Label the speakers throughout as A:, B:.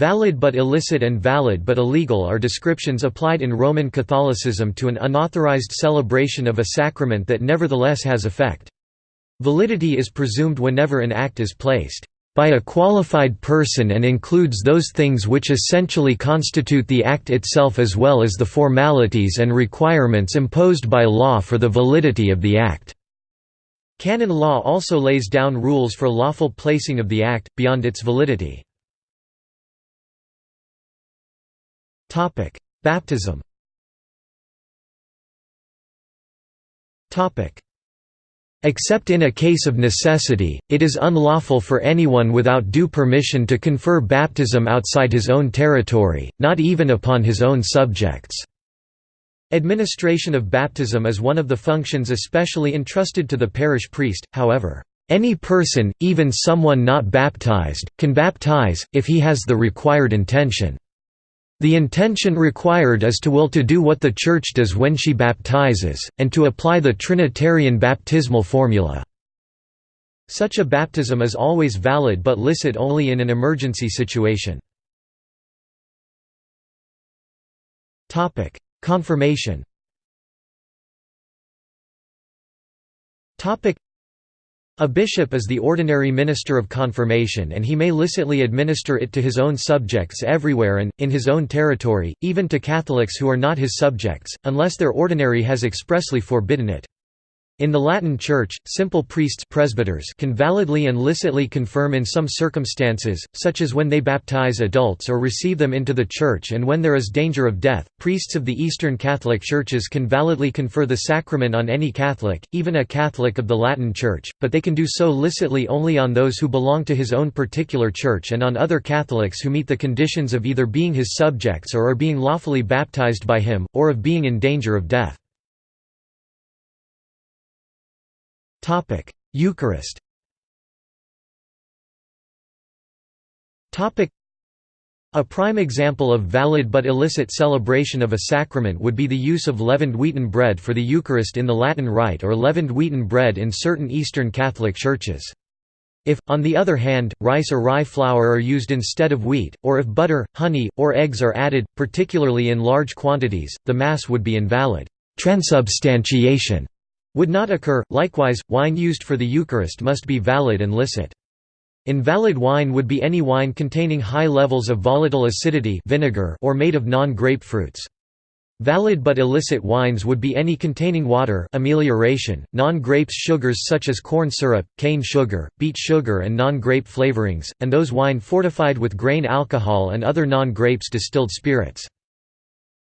A: Valid but illicit and valid but illegal are descriptions applied in Roman Catholicism to an unauthorized celebration of a sacrament that nevertheless has effect. Validity is presumed whenever an act is placed by a qualified person and includes those things which essentially constitute the act itself as well as the formalities and requirements imposed by law for the validity of the act. Canon law also lays down rules for lawful placing of the act, beyond its validity. Topic: Baptism. Topic: Except in a case of necessity, it is unlawful for anyone without due permission to confer baptism outside his own territory, not even upon his own subjects. Administration of baptism is one of the functions especially entrusted to the parish priest, however, any person, even someone not baptized, can baptize, if he has the required intention. The intention required is to will to do what the Church does when she baptizes, and to apply the Trinitarian baptismal formula. Such a baptism is always valid but licit only in an emergency situation. Confirmation a bishop is the ordinary minister of confirmation and he may licitly administer it to his own subjects everywhere and, in his own territory, even to Catholics who are not his subjects, unless their ordinary has expressly forbidden it. In the Latin Church, simple priests presbyters can validly and licitly confirm in some circumstances, such as when they baptize adults or receive them into the Church and when there is danger of death. Priests of the Eastern Catholic Churches can validly confer the sacrament on any Catholic, even a Catholic of the Latin Church, but they can do so licitly only on those who belong to his own particular church and on other Catholics who meet the conditions of either being his subjects or are being lawfully baptized by him, or of being in danger of death. Topic: Eucharist. Topic: A prime example of valid but illicit celebration of a sacrament would be the use of leavened wheaten bread for the Eucharist in the Latin Rite or leavened wheaten bread in certain Eastern Catholic churches. If, on the other hand, rice or rye flour are used instead of wheat, or if butter, honey, or eggs are added, particularly in large quantities, the Mass would be invalid. Transubstantiation would not occur. Likewise, wine used for the Eucharist must be valid and licit. Invalid wine would be any wine containing high levels of volatile acidity vinegar or made of non-grapefruits. Valid but illicit wines would be any containing water amelioration, non-grapes sugars such as corn syrup, cane sugar, beet sugar and non-grape flavorings, and those wine fortified with grain alcohol and other non-grapes distilled spirits.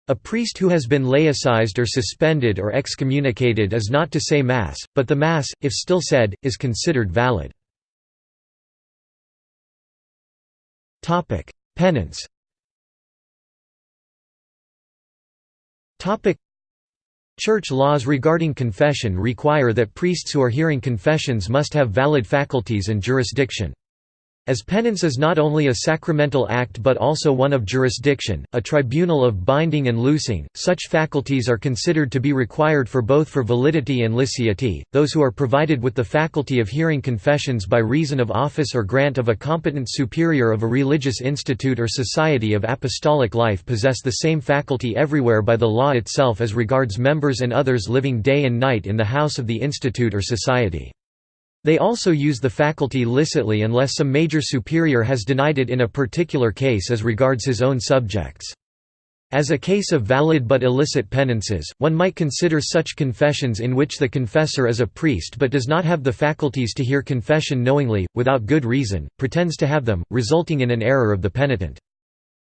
A: A priest who has been laicized or suspended or excommunicated is not to say Mass, but the Mass, if still said, is considered valid. Penance Church laws regarding confession require that priests who are hearing confessions must have valid faculties and jurisdiction. As penance is not only a sacramental act but also one of jurisdiction, a tribunal of binding and loosing, such faculties are considered to be required for both for validity and licity. Those who are provided with the faculty of hearing confessions by reason of office or grant of a competent superior of a religious institute or society of apostolic life possess the same faculty everywhere by the law itself as regards members and others living day and night in the house of the institute or society. They also use the faculty licitly unless some major superior has denied it in a particular case as regards his own subjects. As a case of valid but illicit penances, one might consider such confessions in which the confessor is a priest but does not have the faculties to hear confession knowingly, without good reason, pretends to have them, resulting in an error of the penitent.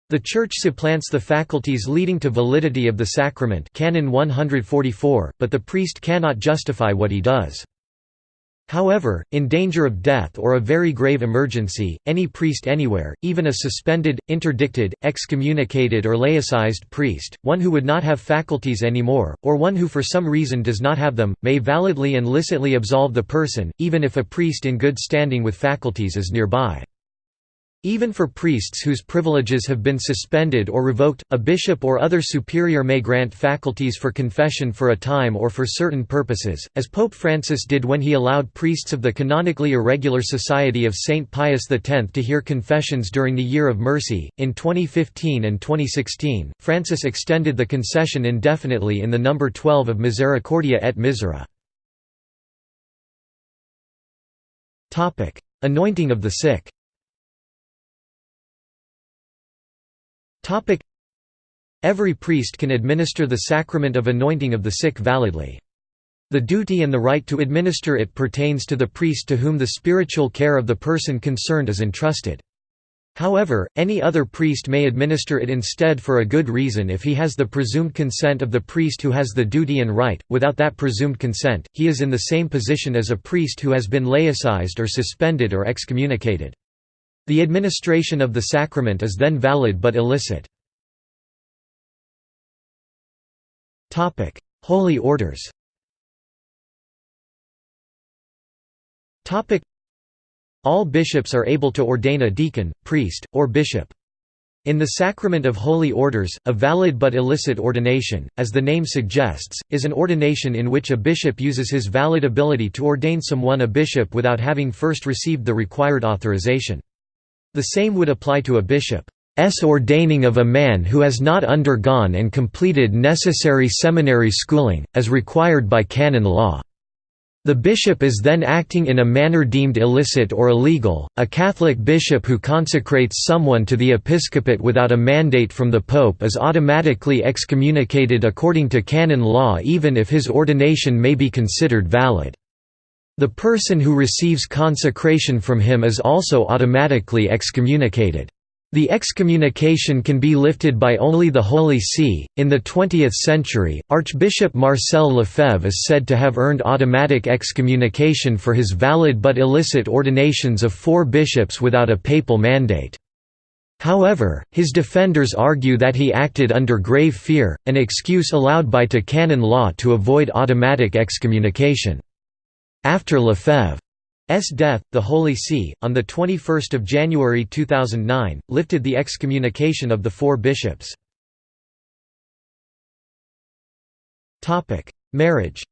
A: The Church supplants the faculties leading to validity of the sacrament Canon 144, but the priest cannot justify what he does. However, in danger of death or a very grave emergency, any priest anywhere, even a suspended, interdicted, excommunicated or laicized priest, one who would not have faculties anymore, or one who for some reason does not have them, may validly and licitly absolve the person, even if a priest in good standing with faculties is nearby. Even for priests whose privileges have been suspended or revoked, a bishop or other superior may grant faculties for confession for a time or for certain purposes, as Pope Francis did when he allowed priests of the canonically irregular Society of St. Pius X to hear confessions during the Year of Mercy. In 2015 and 2016, Francis extended the concession indefinitely in the number 12 of Misericordia et Misera. Anointing of the sick Every priest can administer the sacrament of anointing of the sick validly. The duty and the right to administer it pertains to the priest to whom the spiritual care of the person concerned is entrusted. However, any other priest may administer it instead for a good reason if he has the presumed consent of the priest who has the duty and right. Without that presumed consent, he is in the same position as a priest who has been laicized or suspended or excommunicated. The administration of the sacrament is then valid but illicit. Holy orders All bishops are able to ordain a deacon, priest, or bishop. In the sacrament of holy orders, a valid but illicit ordination, as the name suggests, is an ordination in which a bishop uses his valid ability to ordain someone a bishop without having first received the required authorization. The same would apply to a bishop. bishop's ordaining of a man who has not undergone and completed necessary seminary schooling, as required by canon law. The bishop is then acting in a manner deemed illicit or illegal. A Catholic bishop who consecrates someone to the episcopate without a mandate from the pope is automatically excommunicated according to canon law even if his ordination may be considered valid. The person who receives consecration from him is also automatically excommunicated. The excommunication can be lifted by only the Holy See. In the 20th century, Archbishop Marcel Lefebvre is said to have earned automatic excommunication for his valid but illicit ordinations of four bishops without a papal mandate. However, his defenders argue that he acted under grave fear, an excuse allowed by to canon law to avoid automatic excommunication. After Lefebvre's death, the Holy See, on 21 January 2009, lifted the excommunication of the four bishops. Marriage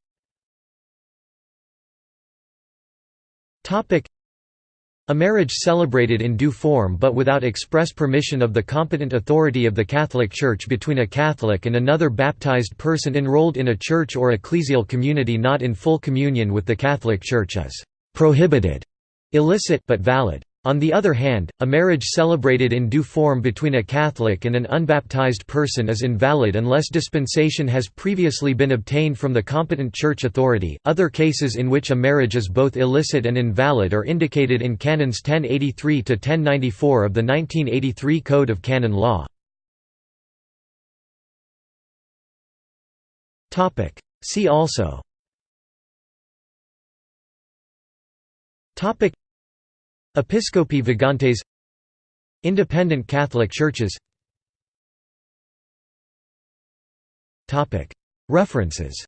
A: a marriage celebrated in due form but without express permission of the competent authority of the Catholic Church between a Catholic and another baptized person enrolled in a church or ecclesial community not in full communion with the Catholic Church is «prohibited», illicit but valid. On the other hand, a marriage celebrated in due form between a Catholic and an unbaptized person is invalid unless dispensation has previously been obtained from the competent church authority. Other cases in which a marriage is both illicit and invalid are indicated in Canons 1083 to 1094 of the 1983 Code of Canon Law. Topic: See also Topic Episcopi Vagantes Independent Catholic churches. References